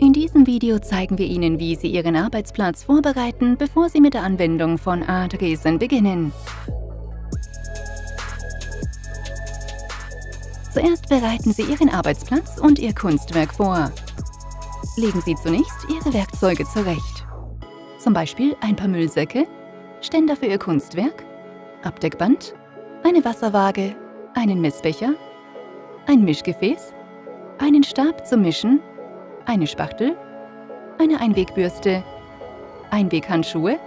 In diesem Video zeigen wir Ihnen, wie Sie Ihren Arbeitsplatz vorbereiten, bevor Sie mit der Anwendung von Artresen beginnen. Zuerst bereiten Sie Ihren Arbeitsplatz und Ihr Kunstwerk vor. Legen Sie zunächst Ihre Werkzeuge zurecht. Zum Beispiel ein paar Müllsäcke, Ständer für Ihr Kunstwerk, Abdeckband, eine Wasserwaage, einen Messbecher, ein Mischgefäß, einen Stab zum Mischen, eine Spachtel, eine Einwegbürste, Einweghandschuhe,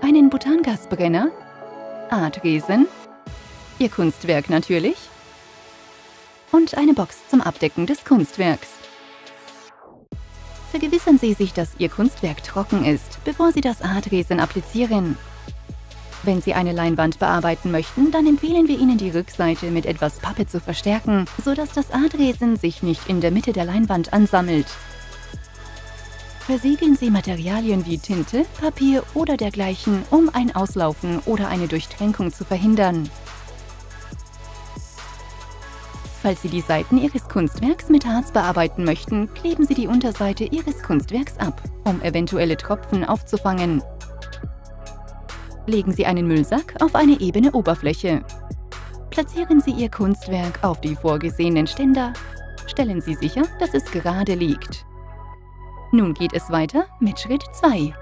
einen Butangasbrenner, Artresen, Ihr Kunstwerk natürlich und eine Box zum Abdecken des Kunstwerks. Vergewissern Sie sich, dass Ihr Kunstwerk trocken ist, bevor Sie das Artresen applizieren. Wenn Sie eine Leinwand bearbeiten möchten, dann empfehlen wir Ihnen, die Rückseite mit etwas Pappe zu verstärken, sodass das Artresen sich nicht in der Mitte der Leinwand ansammelt. Versiegeln Sie Materialien wie Tinte, Papier oder dergleichen, um ein Auslaufen oder eine Durchtränkung zu verhindern. Falls Sie die Seiten Ihres Kunstwerks mit Harz bearbeiten möchten, kleben Sie die Unterseite Ihres Kunstwerks ab, um eventuelle Tropfen aufzufangen. Legen Sie einen Müllsack auf eine ebene Oberfläche. Platzieren Sie Ihr Kunstwerk auf die vorgesehenen Ständer. Stellen Sie sicher, dass es gerade liegt. Nun geht es weiter mit Schritt 2.